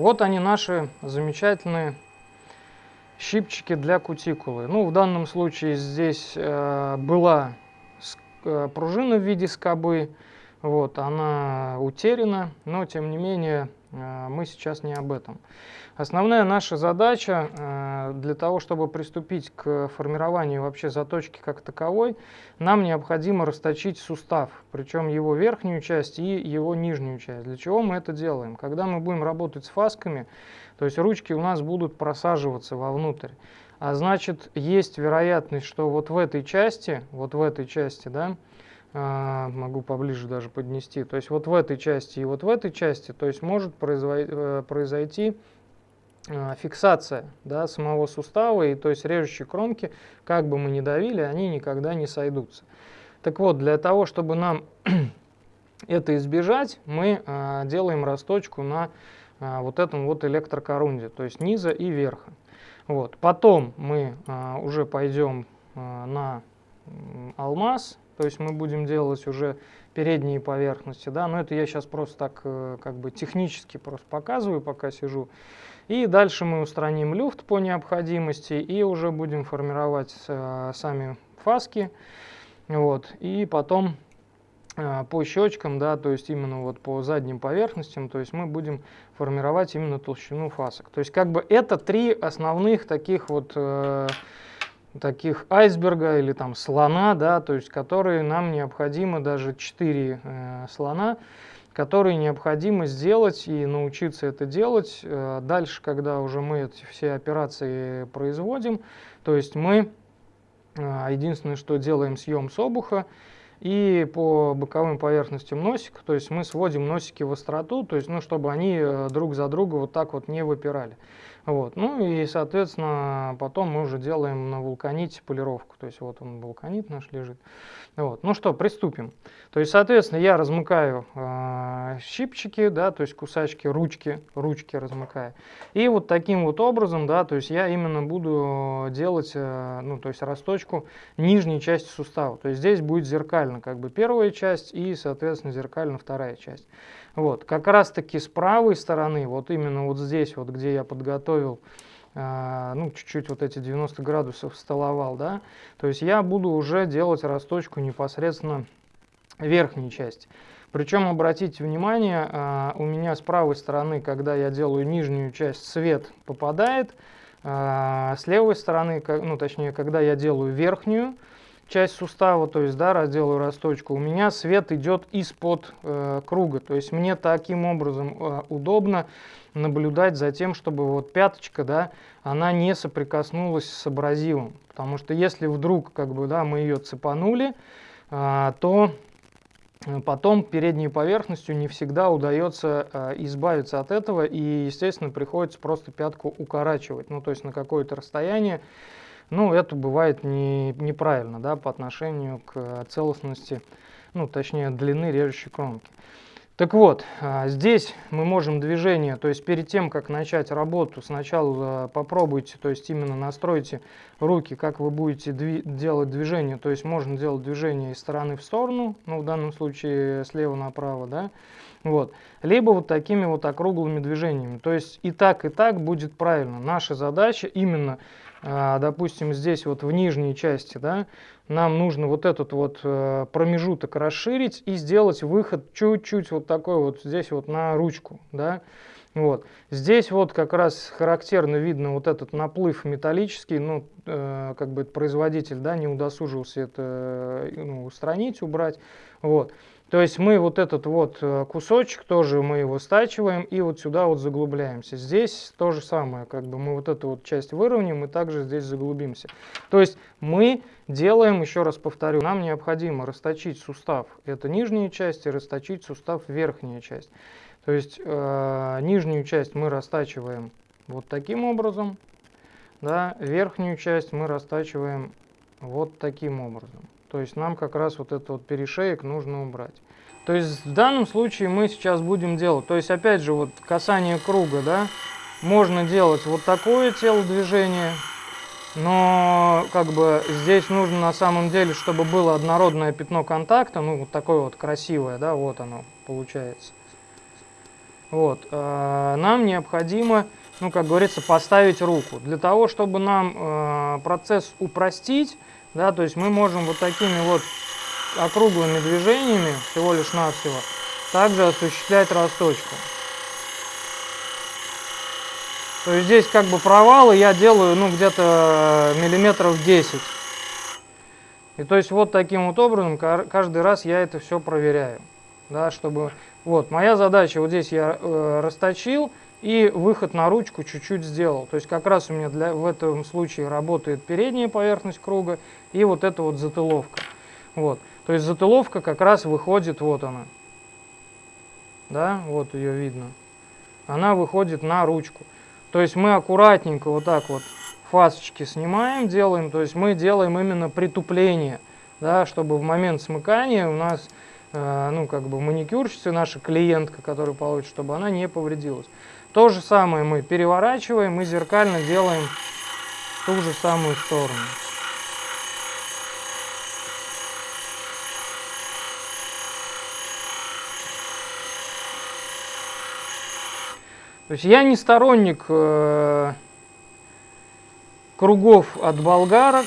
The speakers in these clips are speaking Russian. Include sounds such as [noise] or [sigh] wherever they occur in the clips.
Вот они наши замечательные щипчики для кутикулы. Ну, в данном случае здесь э, была э, пружина в виде скобы, вот, она утеряна, но тем не менее мы сейчас не об этом. Основная наша задача э, для того, чтобы приступить к формированию вообще заточки как таковой, нам необходимо расточить сустав, причем его верхнюю часть и его нижнюю часть. Для чего мы это делаем? Когда мы будем работать с фасками, то есть ручки у нас будут просаживаться вовнутрь. А значит, есть вероятность, что вот в этой части, вот в этой части, да, э, могу поближе даже поднести, то есть вот в этой части и вот в этой части, то есть может э, произойти а, фиксация да, самого сустава, и то есть режущие кромки, как бы мы ни давили, они никогда не сойдутся. Так вот, для того, чтобы нам [clears throat] это избежать, мы а, делаем расточку на а, вот этом вот электрокорунде, то есть низа и верха. Вот. Потом мы а, уже пойдем а, на алмаз, то есть мы будем делать уже передние поверхности, да, но это я сейчас просто так э, как бы технически просто показываю, пока сижу. И дальше мы устраним люфт по необходимости и уже будем формировать э, сами фаски. Вот. И потом э, по щечкам, да, то есть именно вот по задним поверхностям, то есть мы будем формировать именно толщину фасок. То есть как бы это три основных таких вот таких айсберга или там слона, да, то есть которые нам необходимо даже четыре э, слона которые необходимо сделать и научиться это делать. Э, дальше, когда уже мы эти все операции производим, то есть мы э, единственное, что делаем съем с обуха, и по боковым поверхностям носика, то есть мы сводим носики в остроту, то есть, ну, чтобы они э, друг за друга вот так вот не выпирали. Вот. Ну и, соответственно, потом мы уже делаем на вулканите полировку. То есть вот он, вулканит наш лежит. Вот. Ну что, приступим. То есть, соответственно, я размыкаю э, щипчики, да, то есть кусачки, ручки, ручки размыкаю. И вот таким вот образом, да, то есть я именно буду делать, э, ну, то есть расточку нижней части сустава. То есть здесь будет зеркально как бы первая часть и, соответственно, зеркально вторая часть. Вот, как раз таки с правой стороны, вот именно вот здесь, вот где я подготовил, э, ну, чуть-чуть вот эти 90 градусов столовал, да, то есть я буду уже делать расточку непосредственно верхней части. Причем, обратите внимание, э, у меня с правой стороны, когда я делаю нижнюю часть, свет попадает, э, с левой стороны, ну, точнее, когда я делаю верхнюю, часть сустава, то есть, да, разделаю расточку, у меня свет идет из-под э, круга. То есть мне таким образом э, удобно наблюдать за тем, чтобы вот пяточка, да, она не соприкоснулась с абразивом. Потому что если вдруг, как бы, да, мы ее цепанули, э, то потом передней поверхностью не всегда удается э, избавиться от этого. И, естественно, приходится просто пятку укорачивать, ну, то есть на какое-то расстояние, ну, это бывает не, неправильно да, по отношению к целостности, ну, точнее, длины режущей кромки. Так вот, а, здесь мы можем движение, то есть перед тем, как начать работу, сначала попробуйте, то есть именно настройте руки, как вы будете дви делать движение. То есть можно делать движение из стороны в сторону, ну в данном случае слева направо, да, вот. Либо вот такими вот округлыми движениями. То есть и так, и так будет правильно. Наша задача именно допустим, здесь вот в нижней части, да, нам нужно вот этот вот э, промежуток расширить и сделать выход чуть-чуть вот такой вот здесь вот на ручку, да. Вот. Здесь вот как раз характерно видно вот этот наплыв металлический, ну, э, как бы производитель, да, не удосужился это э, ну, устранить, убрать, вот. То есть мы вот этот вот э, кусочек тоже мы его стачиваем и вот сюда вот заглубляемся. Здесь то же самое, как бы мы вот эту вот часть выровняем и также здесь заглубимся. То есть мы делаем, еще раз повторю, нам необходимо расточить сустав, это нижняя часть, и расточить сустав верхняя часть. То есть э, нижнюю часть мы растачиваем вот таким образом, да, верхнюю часть мы растачиваем вот таким образом. То есть нам как раз вот этот вот перешеек нужно убрать. То есть в данном случае мы сейчас будем делать, то есть опять же вот касание круга, да, можно делать вот такое телодвижение, но как бы здесь нужно на самом деле, чтобы было однородное пятно контакта, ну вот такое вот красивое, да, вот оно получается. вот, э, нам необходимо, ну, как говорится, поставить руку. Для того, чтобы нам э, процесс упростить, да, то есть мы можем вот такими вот округлыми движениями, всего лишь навсего, также осуществлять росточку. То есть здесь как бы провалы я делаю, ну, где-то миллиметров 10. И то есть вот таким вот образом каждый раз я это все проверяю. Да, чтобы... Вот, моя задача, вот здесь я э, расточил и выход на ручку чуть-чуть сделал. То есть как раз у меня для, в этом случае работает передняя поверхность круга и вот эта вот затыловка. Вот. То есть затыловка как раз выходит, вот она. Да, вот ее видно. Она выходит на ручку. То есть мы аккуратненько вот так вот фасочки снимаем, делаем, то есть мы делаем именно притупление, да, чтобы в момент смыкания у нас, ну, как бы маникюрщица, наша клиентка, которая получит, чтобы она не повредилась. То же самое мы переворачиваем и зеркально делаем ту же самую сторону. То есть я не сторонник э, кругов от болгарок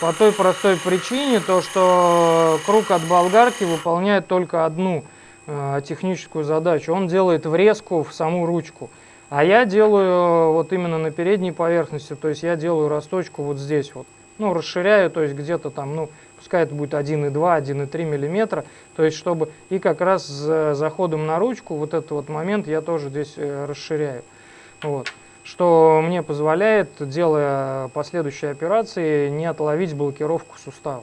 по той простой причине, то что круг от болгарки выполняет только одну э, техническую задачу. Он делает врезку в саму ручку. А я делаю вот именно на передней поверхности, то есть я делаю росточку вот здесь вот. Ну, расширяю, то есть где-то там, ну, пускай это будет 1,2, 1,3 миллиметра. То есть чтобы и как раз с заходом на ручку вот этот вот момент я тоже здесь э, расширяю. Вот что мне позволяет, делая последующие операции, не отловить блокировку сустава.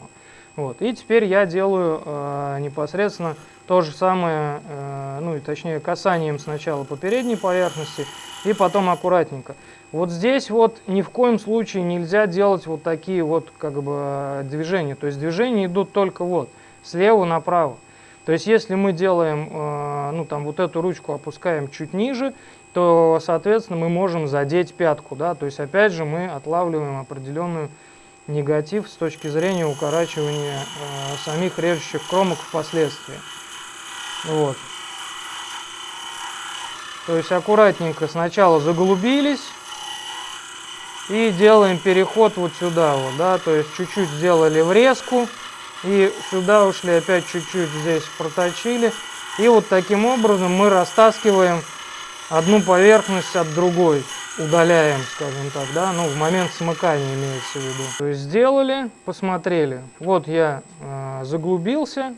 Вот. И теперь я делаю э, непосредственно то же самое, э, ну и точнее касанием сначала по передней поверхности и потом аккуратненько. Вот здесь вот ни в коем случае нельзя делать вот такие вот как бы движения. То есть движения идут только вот слева направо. То есть если мы делаем, э, ну там вот эту ручку опускаем чуть ниже, то, соответственно, мы можем задеть пятку, да, то есть, опять же, мы отлавливаем определенную негатив с точки зрения укорачивания э, самих режущих кромок впоследствии. Вот. То есть, аккуратненько сначала заглубились и делаем переход вот сюда вот, да, то есть, чуть-чуть сделали врезку и сюда ушли, опять чуть-чуть здесь проточили. И вот таким образом мы растаскиваем одну поверхность от другой удаляем, скажем так, да, ну, в момент смыкания имеется в виду. То есть сделали, посмотрели. Вот я э, заглубился,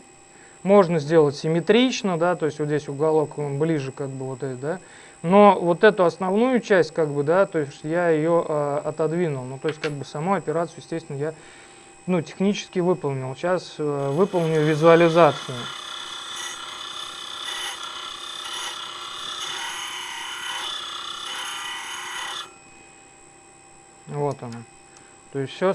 можно сделать симметрично, да, то есть вот здесь уголок он ближе, как бы вот этот, да. Но вот эту основную часть, как бы, да, то есть я ее э, отодвинул. Ну, то есть, как бы, саму операцию, естественно, я, ну, технически выполнил. Сейчас э, выполню визуализацию. Вот оно. То есть все,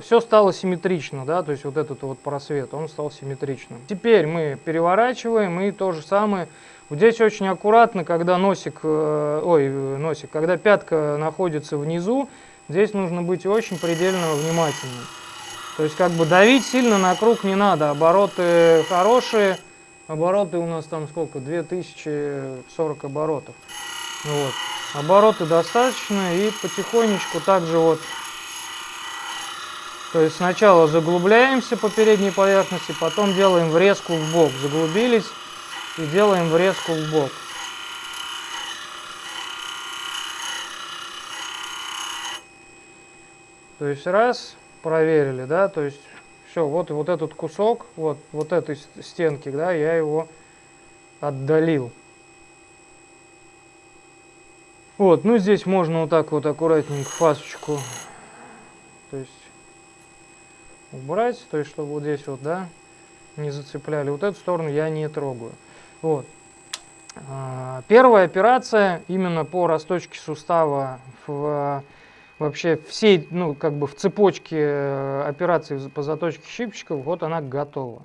все стало симметрично, да, то есть вот этот вот просвет, он стал симметричным. Теперь мы переворачиваем и то же самое. Вот здесь очень аккуратно, когда носик, э, ой, носик, когда пятка находится внизу, здесь нужно быть очень предельно внимательным. То есть как бы давить сильно на круг не надо, обороты хорошие, обороты у нас там сколько, 2040 оборотов. Вот. Обороты достаточно и потихонечку также вот. То есть сначала заглубляемся по передней поверхности, потом делаем врезку в бок. Заглубились и делаем врезку в бок. То есть раз, проверили, да, то есть все, вот, вот этот кусок, вот, вот этой стенки, да, я его отдалил. Вот, ну здесь можно вот так вот аккуратненько фасочку, то есть убрать, то есть чтобы вот здесь вот, да, не зацепляли. Вот эту сторону я не трогаю. Вот. А, первая операция именно по расточке сустава в вообще всей, ну, как бы в цепочке э, операций по заточке щипчиков, вот она готова.